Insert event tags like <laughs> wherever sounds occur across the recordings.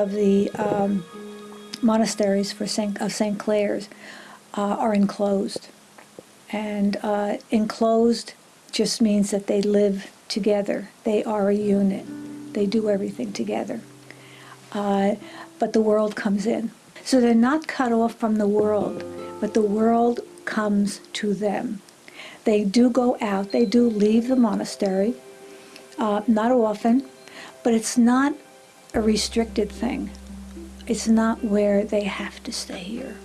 of the um, monasteries for Saint, of St. Clare's uh, are enclosed. And uh, enclosed just means that they live together. They are a unit. They do everything together. Uh, but the world comes in. So they're not cut off from the world, but the world comes to them. They do go out, they do leave the monastery, uh, not often, but it's not a restricted thing. It's not where they have to stay here.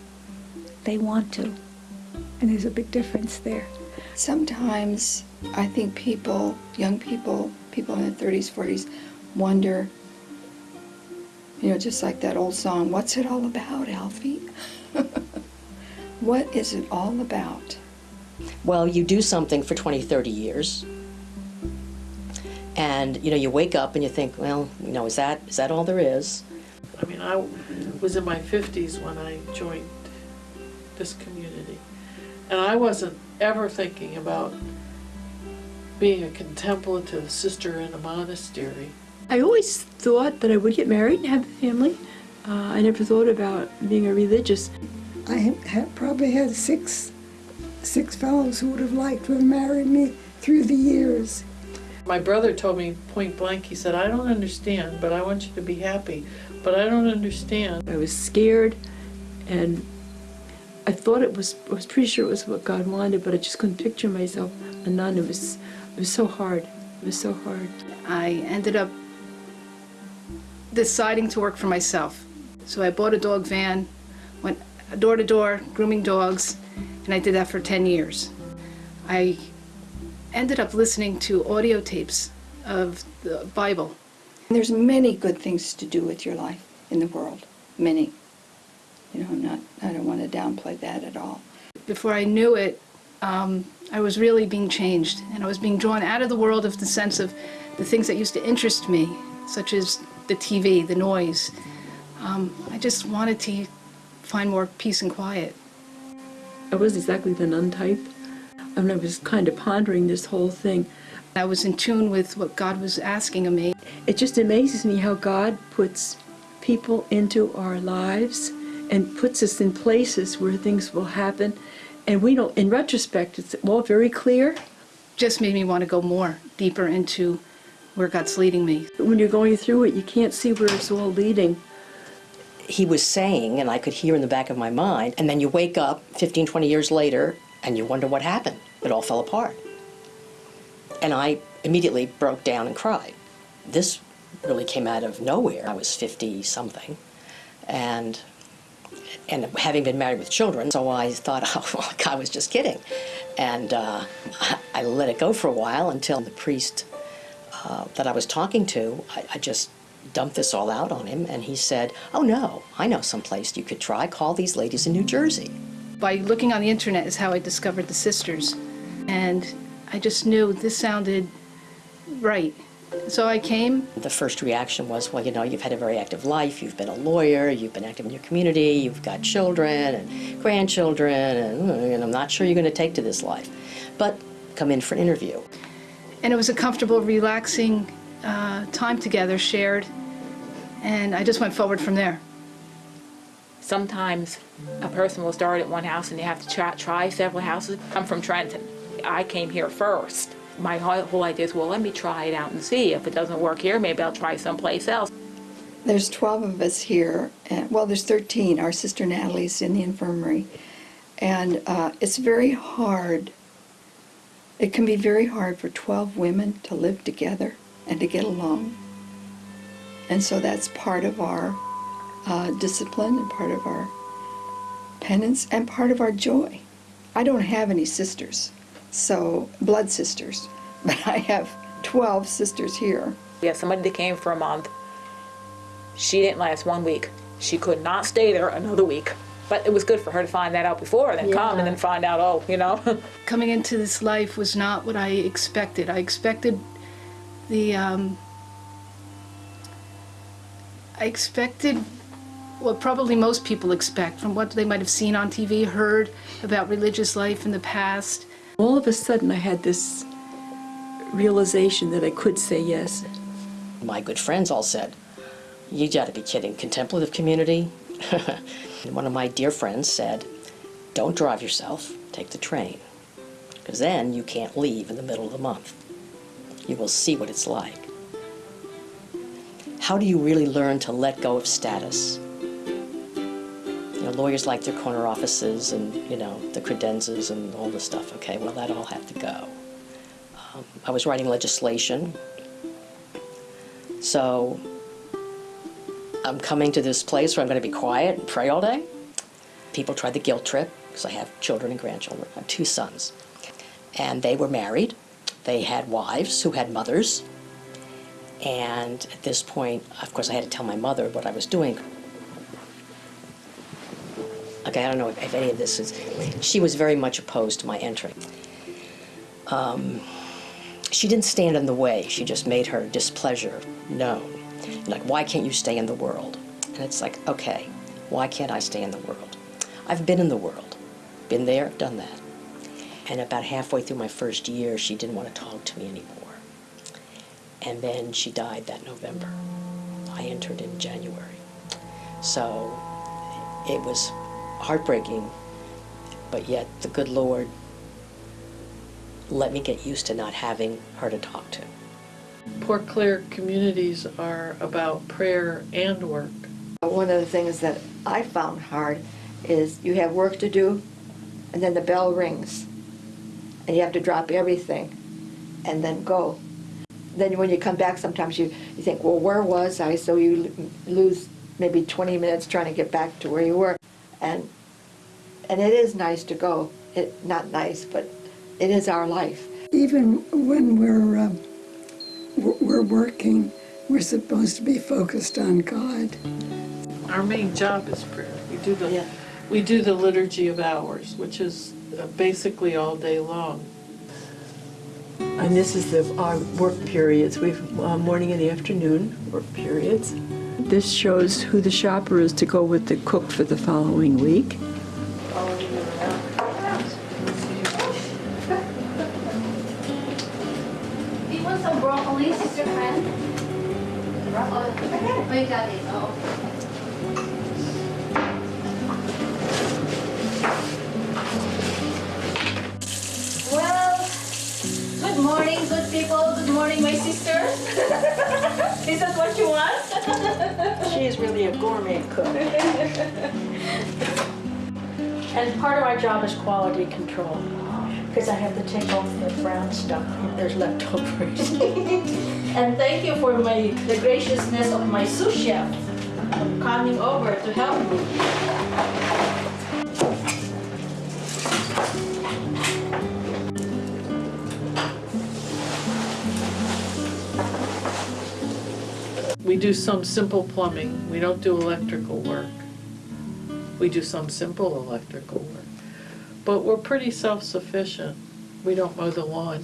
They want to. And there's a big difference there. Sometimes I think people, young people, people in their 30s, 40s, wonder, you know, just like that old song, what's it all about, Alfie? <laughs> what is it all about? Well, you do something for 20, 30 years, and you know you wake up and you think, well, you know, is that is that all there is? I mean, I was in my 50s when I joined this community. And I wasn't ever thinking about being a contemplative sister in a monastery. I always thought that I would get married and have a family. Uh, I never thought about being a religious. I had probably had six, six fellows who would have liked to have married me through the years. My brother told me point blank, he said, I don't understand, but I want you to be happy. But I don't understand. I was scared, and I thought it was. I was pretty sure it was what God wanted, but I just couldn't picture myself a nun. It was. It was so hard. It was so hard. I ended up deciding to work for myself. So I bought a dog van, went door to door grooming dogs, and I did that for 10 years. I ended up listening to audio tapes of the Bible. There's many good things to do with your life in the world, many. You know, I'm not, I don't want to downplay that at all. Before I knew it, um, I was really being changed, and I was being drawn out of the world of the sense of the things that used to interest me, such as the TV, the noise. Um, I just wanted to find more peace and quiet. I was exactly the nun type, and I was kind of pondering this whole thing. I was in tune with what God was asking of me. It just amazes me how God puts people into our lives and puts us in places where things will happen. And we don't, in retrospect, it's all very clear. Just made me want to go more, deeper into where God's leading me. When you're going through it, you can't see where it's all leading. He was saying, and I could hear in the back of my mind, and then you wake up 15, 20 years later, and you wonder what happened. It all fell apart. And I immediately broke down and cried. This really came out of nowhere. I was 50 something, and and having been married with children, so I thought, <laughs> oh, well, God was just kidding. And uh, I let it go for a while until the priest uh, that I was talking to, I, I just dumped this all out on him, and he said, oh no, I know some place you could try. Call these ladies in New Jersey. By looking on the internet is how I discovered the sisters. And I just knew this sounded right. So I came. The first reaction was, well, you know, you've had a very active life, you've been a lawyer, you've been active in your community, you've got children and grandchildren, and, and I'm not sure you're going to take to this life. But come in for an interview. And it was a comfortable, relaxing uh, time together, shared. And I just went forward from there. Sometimes a person will start at one house and you have to try, try several houses. I'm from Trenton. I came here first. My whole whole idea is, well, let me try it out and see. If it doesn't work here, maybe I'll try someplace else. There's 12 of us here. And, well, there's 13. Our sister Natalie's in the infirmary. And uh, it's very hard. It can be very hard for 12 women to live together and to get along. And so that's part of our uh, discipline and part of our penance and part of our joy. I don't have any sisters, so blood sisters, <laughs> but I have 12 sisters here. We had somebody that came for a month. She didn't last one week. She could not stay there another week. But it was good for her to find that out before, and then come and then find out, oh, you know. <laughs> Coming into this life was not what I expected. I expected the, um, I expected what probably most people expect from what they might have seen on TV, heard about religious life in the past. All of a sudden, I had this realization that I could say yes. My good friends all said, You gotta be kidding. Contemplative community? <laughs> One of my dear friends said, don't drive yourself, take the train. Because then you can't leave in the middle of the month. You will see what it's like. How do you really learn to let go of status? Know, lawyers like their corner offices and, you know, the credenzas and all this stuff. Okay, well, that all had to go. Um, I was writing legislation. So I'm coming to this place where I'm going to be quiet and pray all day. People tried the guilt trip because I have children and grandchildren. I have two sons. And they were married. They had wives who had mothers. And at this point, of course, I had to tell my mother what I was doing. Okay, I don't know if, if any of this is. She was very much opposed to my entry. Um, she didn't stand in the way, she just made her displeasure known. Like, why can't you stay in the world? And it's like, okay, why can't I stay in the world? I've been in the world, been there, done that. And about halfway through my first year, she didn't want to talk to me anymore. And then she died that November. I entered in January. So it was heartbreaking, but yet the good Lord let me get used to not having her to talk to. Poor Clare communities are about prayer and work. One of the things that I found hard is you have work to do, and then the bell rings, and you have to drop everything and then go. Then when you come back, sometimes you, you think, well, where was I? So you lose maybe 20 minutes trying to get back to where you were. And, and it is nice to go. It, not nice, but it is our life. Even when we're, um, we're working, we're supposed to be focused on God. Our main job is prayer. We do the, Yeah. we do the liturgy of hours, which is uh, basically all day long. And this is the, our work periods. We have uh, morning and afternoon work periods. This shows who the shopper is to go with the cook for the following week. Oh. Well, good morning, good people. Good morning, my sister. <laughs> Is that what you want? She is really a gourmet cook. And part of my job is quality control, because I have to take off the brown stuff if there's leftovers. <laughs> And thank you for my, the graciousness of my sous chef coming over to help me. We do some simple plumbing. We don't do electrical work. We do some simple electrical work. But we're pretty self-sufficient. We don't mow the lawn.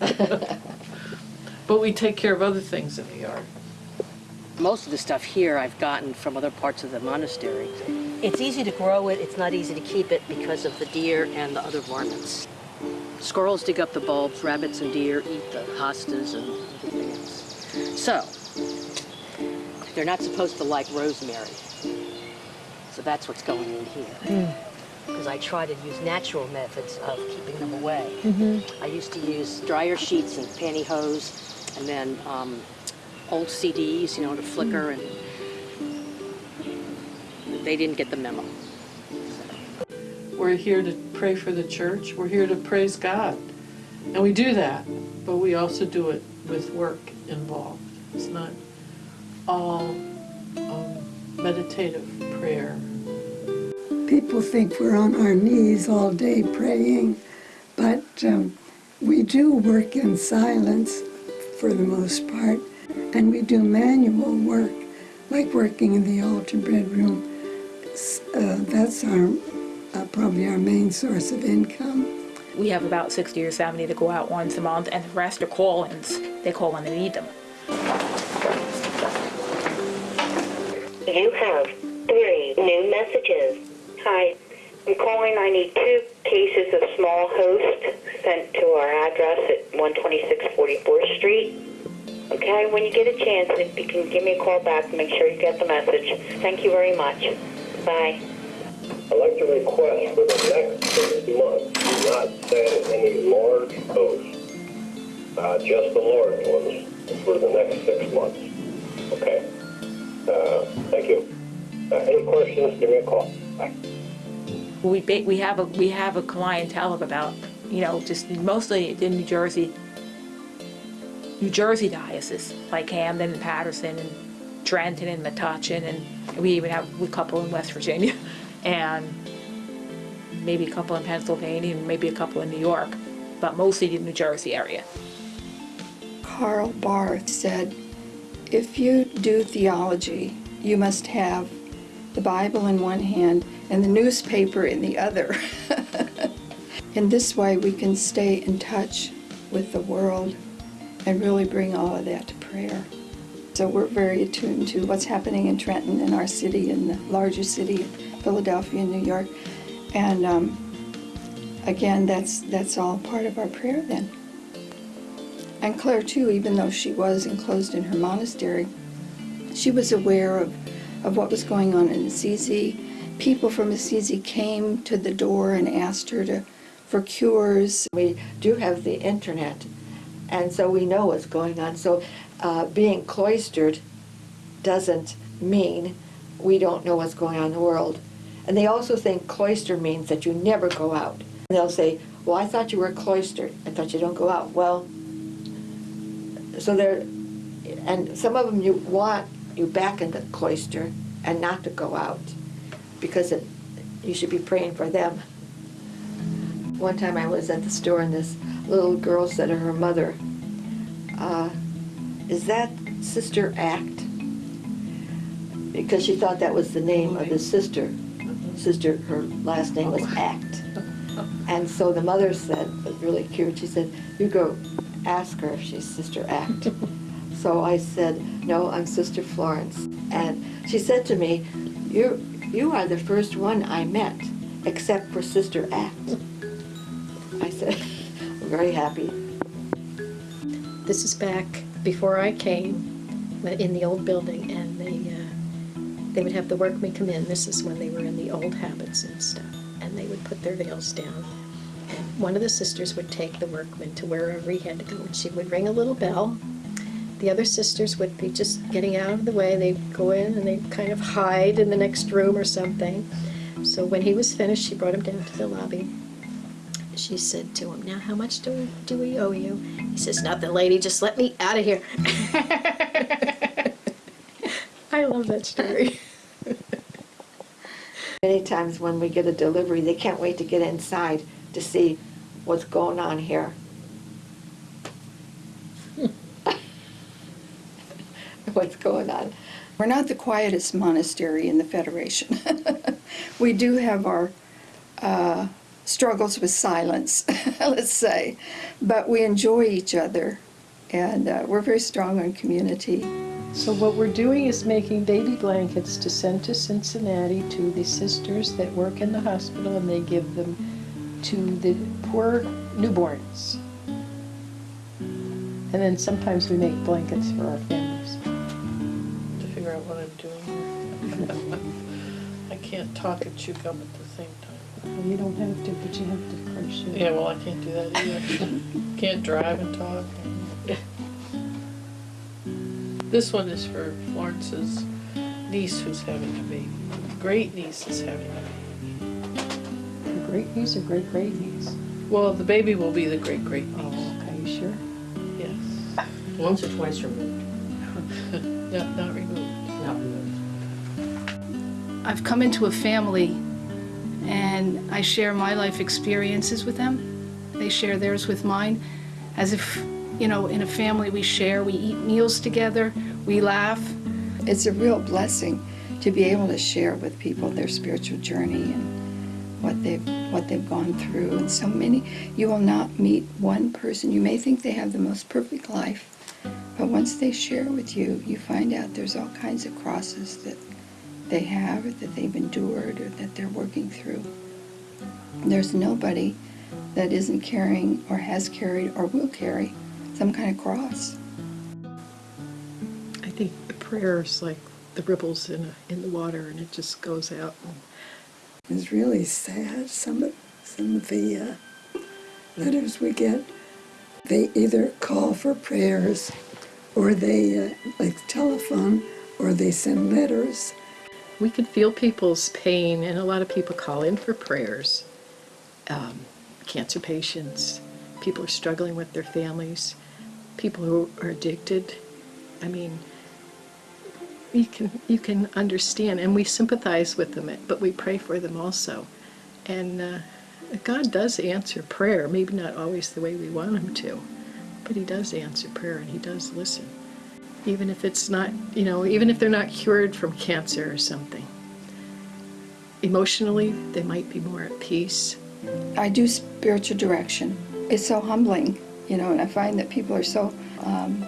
<laughs> But we take care of other things in the yard. Most of the stuff here I've gotten from other parts of the monastery. It's easy to grow it, it's not easy to keep it because of the deer and the other varmints. Squirrels dig up the bulbs, rabbits and deer eat the hostas and everything else. So, they're not supposed to like rosemary. So that's what's going in here. Hmm. Because I try to use natural methods of keeping them away. Mm-hmm. I used to use dryer sheets and pantyhose, and then um, old CDs, you know, to flicker, hmm. and they didn't get the memo. We're here to pray for the church. We're here to praise God. And we do that, but we also do it with work involved. It's not all um, meditative prayer. People think we're on our knees all day praying, but um, we do work in silence for the most part, and we do manual work, like working in the altar bread room. S- Uh, that's our uh, probably our main source of income. We have about 60 or 70 that go out once a month, and the rest are call-ins. They call when they need them. You have three new messages. Hi, I'm calling. I need two cases of small host sent to our address at 126 44th Street. Okay, when you get a chance, if you can give me a call back, make sure you get the message. Thank you very much. Bye. I'd like to request for the next six months, do not send any large boats, uh, just the large ones for the next six months. Okay? Uh, thank you. Uh, any questions, give me a call. Bye. We, ba- we have a, we have a clientele of about, you know, just mostly in New Jersey, New Jersey diocese, like Camden and Paterson and Trenton and Metuchen, and we even have a couple in West Virginia, <laughs> and maybe a couple in Pennsylvania, and maybe a couple in New York, but mostly the New Jersey area. Karl Barth said, if you do theology, you must have the Bible in one hand and the newspaper in the other. <laughs> in this way, we can stay in touch with the world and really bring all of that to prayer. So we're very attuned to what's happening in Trenton, in our city, in the larger city, of Philadelphia, and New York. And um, again, that's, that's all part of our prayer then. And Clare, too, even though she was enclosed in her monastery, she was aware of, of what was going on in Assisi. People from Assisi came to the door and asked her to, for cures. We do have the internet, and so we know what's going on. So uh, being cloistered doesn't mean we don't know what's going on in the world. And they also think cloister means that you never go out. And they'll say, well, I thought you were cloistered. I thought you don't go out. Well, so they're, and some of them you want you back in the cloister and not to go out because it, you should be praying for them. One time I was at the store and this little girl said to her mother, uh, is that Sister Act? Because she thought that was the name of the sister. Sister, her last name was Act. And so the mother said, really cute, she said, you go ask her if she's Sister Act. <laughs> so I said, no, I'm Sister Florence. And she said to me, you, you are the first one I met, except for Sister Act. I said, <laughs> I'm very happy. This is back before I came, in the old building, and they, uh, they would have the workmen come in. This is when they were in the old habits and stuff, and they would put their veils down. One of the sisters would take the workman to wherever he had to go, and she would ring a little bell. The other sisters would be just getting out of the way. They'd go in and they'd kind of hide in the next room or something. So when he was finished, she brought him down to the lobby. She said to him, now how much do we, do we owe you? He says, nothing, lady, just let me out of here. <laughs> I love that story. <laughs> Many times when we get a delivery, they can't wait to get inside to see what's going on here. <laughs> what's going on. We're not the quietest monastery in the Federation. <laughs> we do have our uh, struggles with silence, <laughs> let's say, but we enjoy each other and uh, we're very strong on community. So what we're doing is making baby blankets to send to Cincinnati to the sisters that work in the hospital and they give them to the poor newborns. And then sometimes we make blankets for our families. To figure out what I'm doing. <laughs> I can't talk and chew gum at the same time. Well, You don't have to, but you have to crochet. Yeah, well, I can't do that either. <laughs> Can't drive and talk. This one is for Florence's niece who's having a baby. Great niece is having a baby. Great niece or great great niece? Well, the baby will be the great great oh, niece. Oh, okay, you sure? Yes. Once or twice removed, <laughs> Not, not removed. not removed. I've come into a family and I share my life experiences with them. They share theirs with mine. As if, you know, in a family we share, we eat meals together, we laugh. It's a real blessing to be able to share with people their spiritual journey and what they've what they've gone through. And so many, you will not meet one person. You may think they have the most perfect life, but once they share with you, you find out there's all kinds of crosses that they have, or that they've endured, or that they're working through. There's nobody that isn't carrying, or has carried, or will carry some kind of cross. I think the prayer is like the ripples in, a, in the water and it just goes out. It's really sad. Some of, some of the uh, letters we get, they either call for prayers or they, uh, like telephone, or they send letters. We can feel people's pain, and a lot of people call in for prayers. Um, cancer patients, people are struggling with their families, people who are addicted. I mean, you can you can understand, and we sympathize with them, but we pray for them also. And uh, God does answer prayer, maybe not always the way we want Him to, but He does answer prayer, and He does listen even if it's not, you know, even if they're not cured from cancer or something. Emotionally, they might be more at peace. I do spiritual direction. It's so humbling, you know, and I find that people are so um,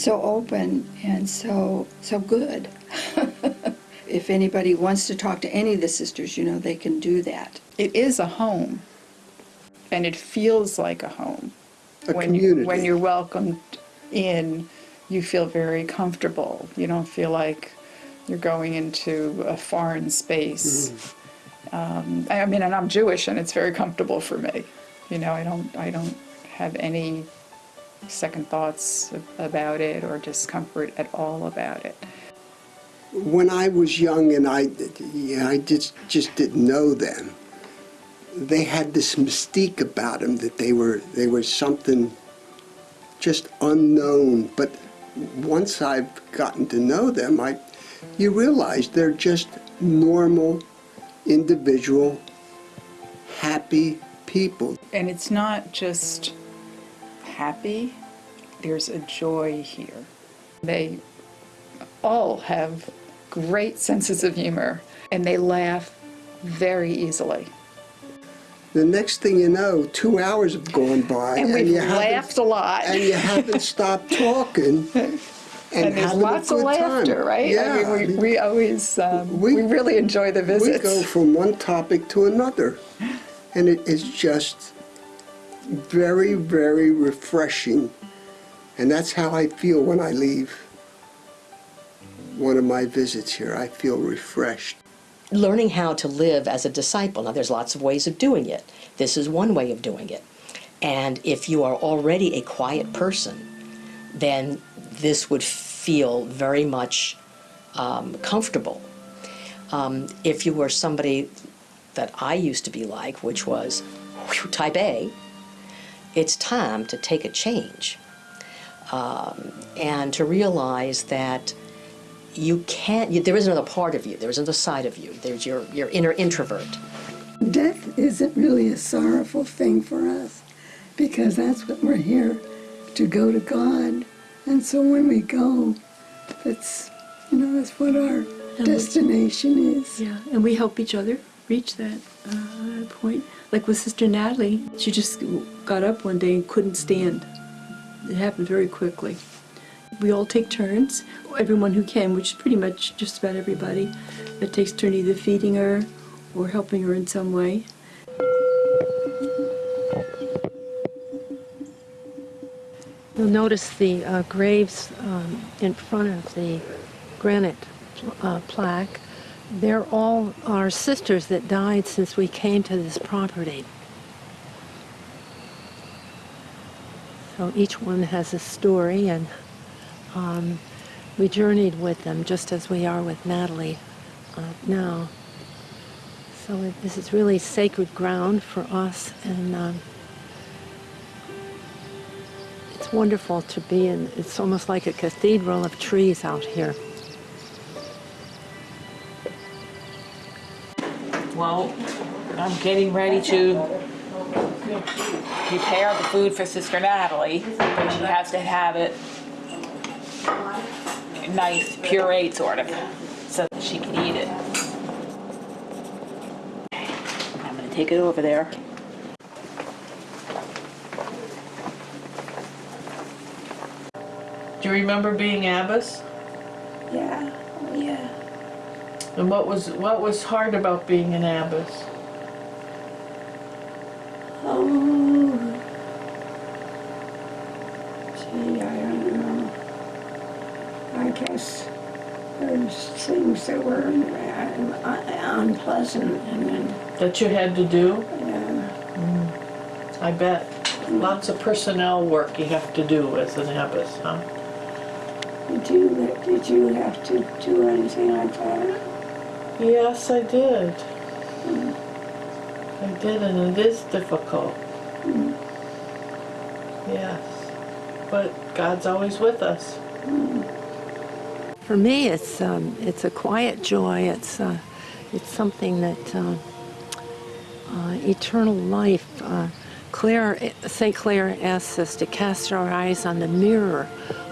so open and so so good. <laughs> if anybody wants to talk to any of the sisters, you know, they can do that. It is a home, and it feels like a home. A when You, community. when you're welcomed in, you feel very comfortable. You don't feel like you're going into a foreign space. Um, I mean, and I'm Jewish, and it's very comfortable for me. You know, I don't, I don't have any second thoughts about it or discomfort at all about it. When I was young and I, yeah, I just, just didn't know them, they had this mystique about them that they were, they were something just unknown. But once I've gotten to know them, I, you realize they're just normal, individual, happy people. And it's not just happy, there's a joy here. They all have great senses of humor and they laugh very easily. The next thing you know, two hours have gone by, And we've you haven't- laughed a lot. and you haven't stopped talking. <laughs> And, And there's lots a of good time. laughter, right? Yeah, I mean, we, we always, um, we, really enjoy the visits. we go from one topic to another, and it is just very, very refreshing. And that's how I feel when I leave one of my visits here. I feel refreshed. learning how to live as a disciple. Now, there's lots of ways of doing it. This is one way of doing it. And if you are already a quiet person, then this would feel very much um, comfortable. Um, if you were somebody that I used to be like, which was whew, type A, it's time to take a change um, and to realize that you can't, you, there is another part of you, there is another side of you, there's your, your inner introvert. Death isn't really a sorrowful thing for us because that's what we're here to go to God. And so when we go, that's, you know, that's what our we- destination is. Yeah, and we help each other reach that uh, point. Like with Sister Natalie, she just got up one day and couldn't stand. It happened very quickly. We all take turns, everyone who can, which is pretty much just about everybody, that takes turn either feeding her or helping her in some way. You'll notice the uh, graves um, in front of the granite uh, plaque. They're all our sisters that died since we came to this property. So each one has a story, and um, we journeyed with them just as we are with Natalie uh, now. So it, this is really sacred ground for us, and um, it's wonderful to be in. It's almost like a cathedral of trees out here. Well, I'm getting ready to prepare the food for Sister Natalie, but she has to have it nice, pureed sort of, so that she can eat it. I'm gonna take it over there. Do you remember being abbess? And what was what was hard about being an abbess? Oh, gee, I don't know. I guess there's things that were unpleasant and then, That you had to do? yeah. Mm. I bet. Lots of personnel work you have to do as an abbess, huh? Did you, did you have to do anything like that? Yes, I did. I did, and it is difficult. Yes. But God's always with us. For me, it's um, it's a quiet joy. It's uh, it's something that uh, uh, eternal life. Uh, Clare, Saint Clare asks us to cast our eyes on the mirror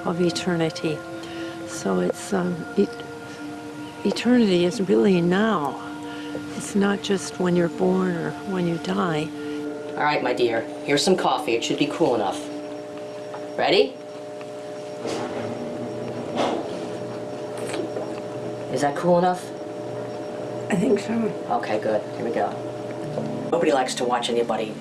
of eternity. So it's um, eternity is really now. It's not just when you're born or when you die. All right, my dear, here's some coffee. It should be cool enough. Ready? Is that cool enough? I think so. Okay, good. Here we go. Nobody likes to watch anybody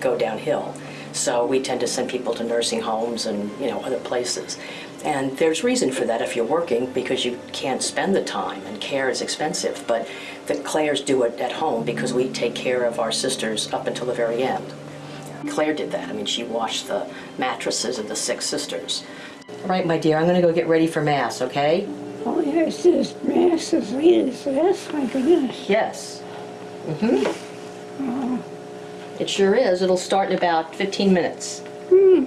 go downhill, so we tend to send people to nursing homes and, you know, other places. And there's reason for that if you're working because you can't spend the time and care is expensive. But the Clares do it at home because we take care of our sisters up until the very end. Clare did that. I mean, she washed the mattresses of the six sisters. All right, my dear, I'm going to go get ready for Mass, okay? Oh, yes, this mass is late as this, my goodness. Yes. Mm-hmm. It sure is. It'll start in about 15 minutes. Hmm.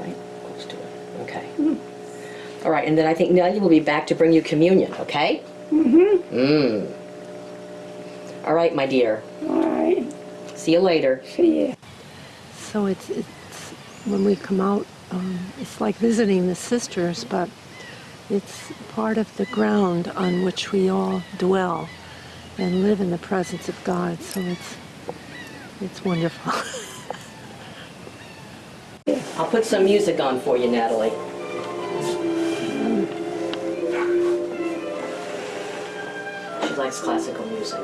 Right, close to it. Okay. All right, and then I think Nellie will be back to bring you communion, okay? Mm-hmm. Mmm. All right, my dear. All right. See you later. See ya. So it's, it's when we come out, um, it's like visiting the sisters, but it's part of the ground on which we all dwell and live in the presence of God. So it's it's wonderful. <laughs> I'll put some music on for you, Natalie. She likes classical music.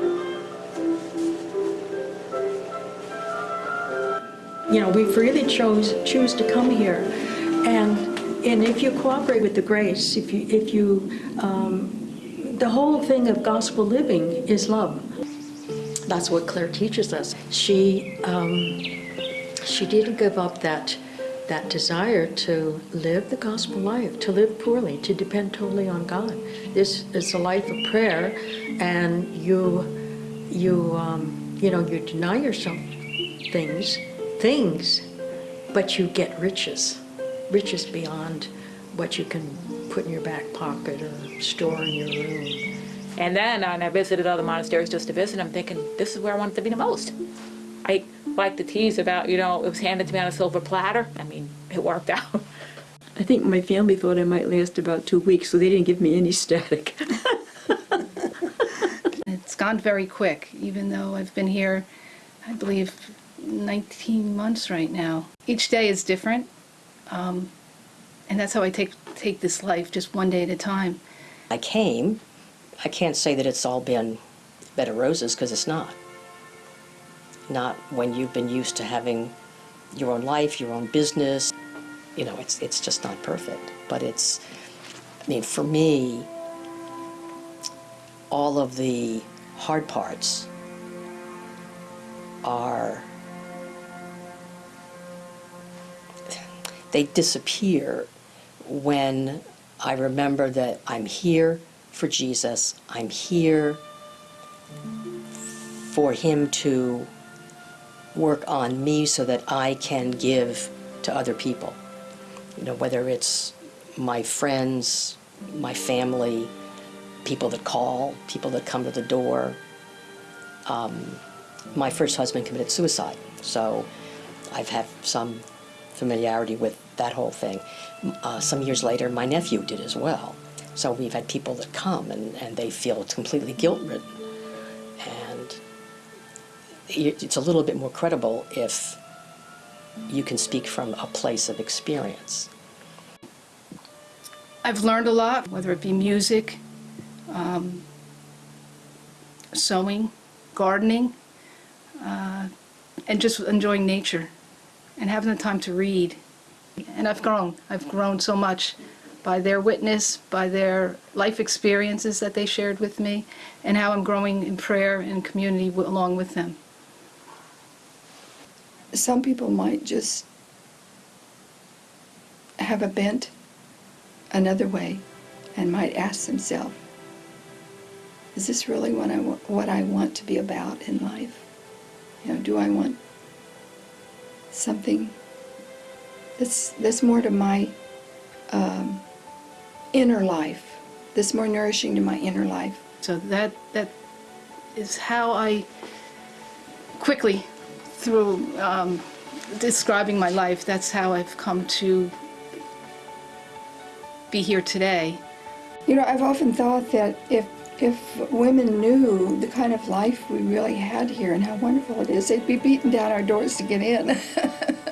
You know, we freely chose, choose to come here. And, and if you cooperate with the grace, if you, if you, um, the whole thing of gospel living is love. That's what Clare teaches us. She, um, she didn't give up that, that desire to live the gospel life, to live poorly, to depend totally on God. This is a life of prayer, and you, you, um, you know, you deny yourself things, things, but you get riches, riches beyond what you can put in your back pocket or store in your room. And then and I visited other monasteries just to visit. I'm thinking, this is where I wanted to be the most. I like the tease about, you know, it was handed to me on a silver platter. I mean, it worked <laughs> out. I think my family thought I might last about two weeks, so they didn't give me any static. <laughs> It's gone very quick, even though I've been here, I believe, 19 months right now. Each day is different, um, and that's how I take take this life, just one day at a time. I came. I can't say that it's all been bed of roses because it's not. Not when you've been used to having your own life, your own business. You know, it's it's just not perfect. But it's, I mean, for me, all of the hard parts are they disappear when I remember that I'm here for Jesus. I'm here for Him to work on me so that I can give to other people. You know, whether it's my friends, my family, people that call, people that come to the door. Um, my first husband committed suicide, so I've had some familiarity with that whole thing. Uh, some years later, my nephew did as well. So we've had people that come and, and they feel completely guilt-ridden. And it's a little bit more credible if you can speak from a place of experience. I've learned a lot, whether it be music, um, sewing, gardening, uh, and just enjoying nature and having the time to read. And I've grown. I've grown so much by their witness, by their life experiences that they shared with me, and how I'm growing in prayer and community along with them. Some people might just have a bent another way and might ask themselves, is this really what I, what I want to be about in life? You know, do I want something that's, that's more to my um, inner life, that's more nourishing to my inner life? So that that is how I quickly, through um, describing my life, that's how I've come to be here today. You know, I've often thought that if if women knew the kind of life we really had here and how wonderful it is, they'd be beating down our doors to get in. <laughs>